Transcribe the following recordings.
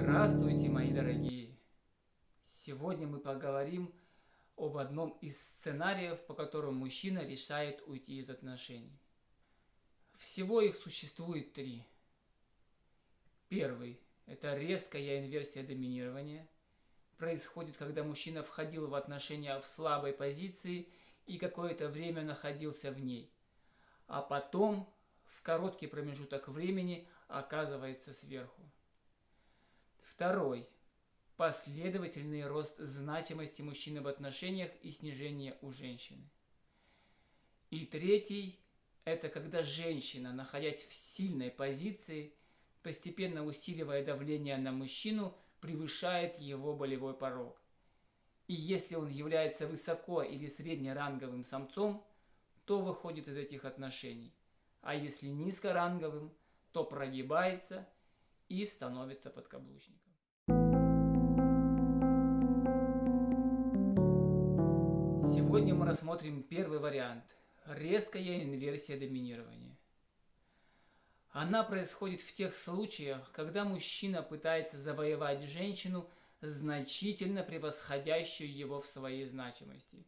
Здравствуйте, мои дорогие! Сегодня мы поговорим об одном из сценариев, по которым мужчина решает уйти из отношений. Всего их существует три. Первый – это резкая инверсия доминирования. Происходит, когда мужчина входил в отношения в слабой позиции и какое-то время находился в ней. А потом, в короткий промежуток времени, оказывается сверху. Второй. Последовательный рост значимости мужчины в отношениях и снижение у женщины. И третий – это когда женщина, находясь в сильной позиции, постепенно усиливая давление на мужчину, превышает его болевой порог. И если он является высоко или среднеранговым самцом, то выходит из этих отношений. А если низкоранговым, то прогибается – и становится подкаблучником. Сегодня мы рассмотрим первый вариант – резкая инверсия доминирования. Она происходит в тех случаях, когда мужчина пытается завоевать женщину, значительно превосходящую его в своей значимости.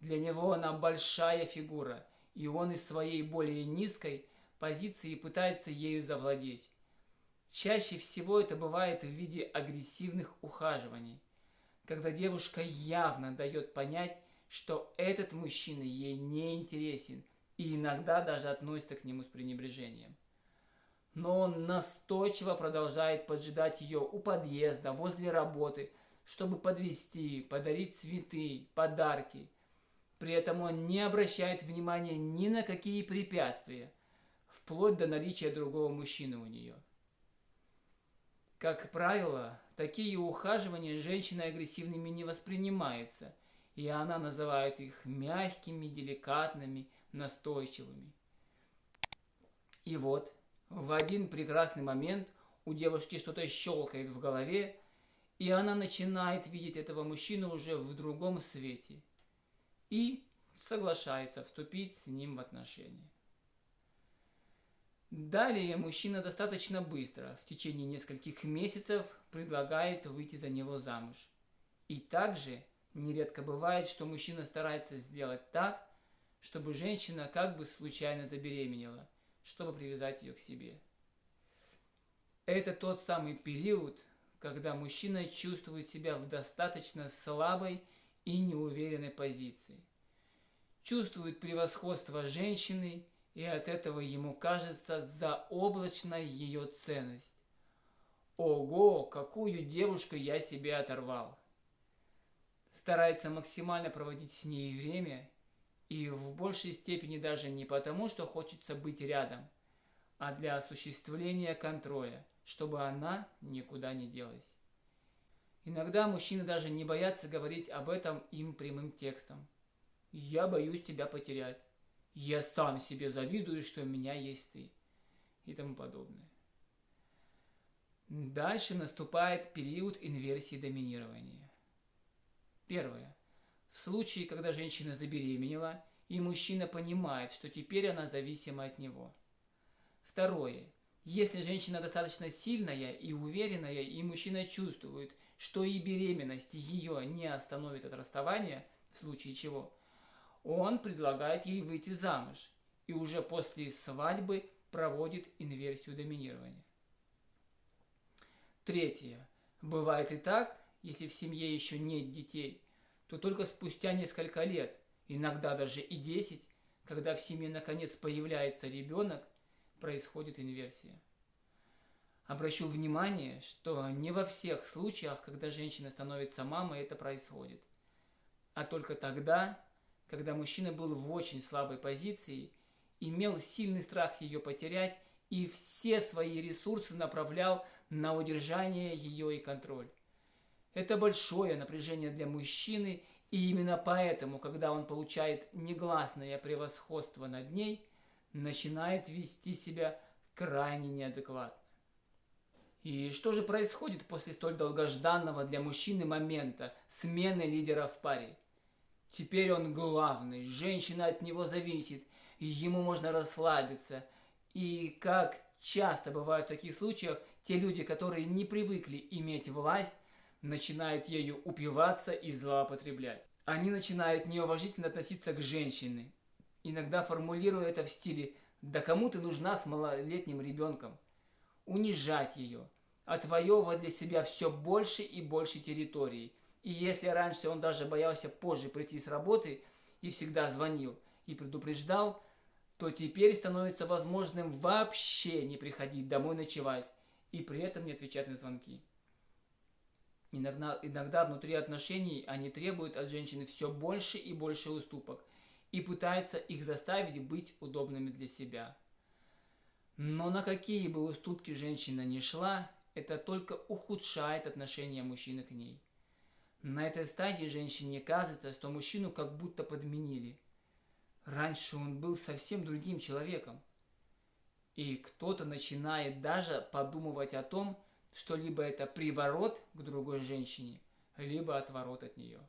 Для него она большая фигура, и он из своей более низкой позиции пытается ею завладеть. Чаще всего это бывает в виде агрессивных ухаживаний, когда девушка явно дает понять, что этот мужчина ей не интересен и иногда даже относится к нему с пренебрежением. Но он настойчиво продолжает поджидать ее у подъезда, возле работы, чтобы подвести, подарить цветы, подарки. При этом он не обращает внимания ни на какие препятствия, вплоть до наличия другого мужчины у нее. Как правило, такие ухаживания женщиной агрессивными не воспринимаются, и она называет их мягкими, деликатными, настойчивыми. И вот, в один прекрасный момент у девушки что-то щелкает в голове, и она начинает видеть этого мужчину уже в другом свете и соглашается вступить с ним в отношения. Далее мужчина достаточно быстро, в течение нескольких месяцев, предлагает выйти за него замуж. И также нередко бывает, что мужчина старается сделать так, чтобы женщина как бы случайно забеременела, чтобы привязать ее к себе. Это тот самый период, когда мужчина чувствует себя в достаточно слабой и неуверенной позиции. Чувствует превосходство женщины и от этого ему кажется заоблачной ее ценность. Ого, какую девушку я себе оторвал! Старается максимально проводить с ней время, и в большей степени даже не потому, что хочется быть рядом, а для осуществления контроля, чтобы она никуда не делась. Иногда мужчины даже не боятся говорить об этом им прямым текстом. «Я боюсь тебя потерять» я сам себе завидую, что у меня есть ты и тому подобное. Дальше наступает период инверсии доминирования. Первое. В случае, когда женщина забеременела, и мужчина понимает, что теперь она зависима от него. Второе. Если женщина достаточно сильная и уверенная, и мужчина чувствует, что и беременность ее не остановит от расставания, в случае чего – он предлагает ей выйти замуж и уже после свадьбы проводит инверсию доминирования. Третье. Бывает и так, если в семье еще нет детей, то только спустя несколько лет, иногда даже и 10, когда в семье наконец появляется ребенок, происходит инверсия. Обращу внимание, что не во всех случаях, когда женщина становится мамой, это происходит, а только тогда, когда мужчина был в очень слабой позиции, имел сильный страх ее потерять и все свои ресурсы направлял на удержание ее и контроль. Это большое напряжение для мужчины, и именно поэтому, когда он получает негласное превосходство над ней, начинает вести себя крайне неадекватно. И что же происходит после столь долгожданного для мужчины момента смены лидера в паре? Теперь он главный, женщина от него зависит, ему можно расслабиться, И как часто бывает в таких случаях, те люди, которые не привыкли иметь власть, начинают ею упиваться и злоупотреблять. Они начинают неуважительно относиться к женщине, иногда формулируя это в стиле «Да кому ты нужна с малолетним ребенком?» Унижать ее, отвоевывать для себя все больше и больше территорий. И если раньше он даже боялся позже прийти с работы и всегда звонил и предупреждал, то теперь становится возможным вообще не приходить домой ночевать и при этом не отвечать на звонки. Иногда, иногда внутри отношений они требуют от женщины все больше и больше уступок и пытаются их заставить быть удобными для себя. Но на какие бы уступки женщина не шла, это только ухудшает отношение мужчины к ней. На этой стадии женщине кажется, что мужчину как будто подменили. Раньше он был совсем другим человеком. И кто-то начинает даже подумывать о том, что либо это приворот к другой женщине, либо отворот от нее.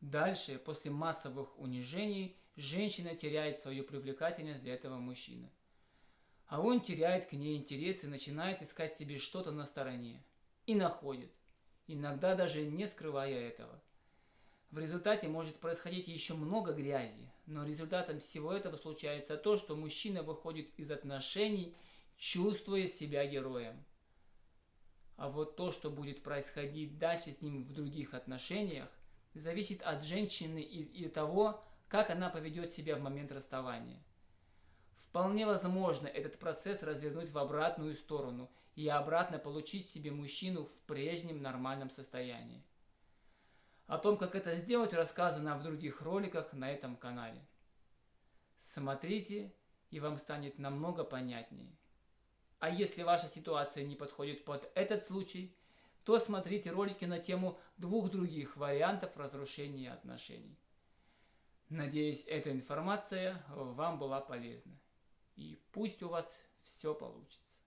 Дальше, после массовых унижений, женщина теряет свою привлекательность для этого мужчины. А он теряет к ней интерес и начинает искать себе что-то на стороне. И находит. Иногда даже не скрывая этого. В результате может происходить еще много грязи, но результатом всего этого случается то, что мужчина выходит из отношений, чувствуя себя героем. А вот то, что будет происходить дальше с ним в других отношениях, зависит от женщины и, и того, как она поведет себя в момент расставания. Вполне возможно этот процесс развернуть в обратную сторону и обратно получить себе мужчину в прежнем нормальном состоянии. О том, как это сделать, рассказано в других роликах на этом канале. Смотрите, и вам станет намного понятнее. А если ваша ситуация не подходит под этот случай, то смотрите ролики на тему двух других вариантов разрушения отношений. Надеюсь, эта информация вам была полезна. И пусть у вас все получится.